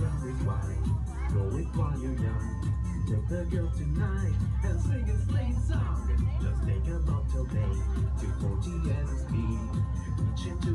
Go it while you're young Take the girl tonight And sing a slave song Just take a bottle, baby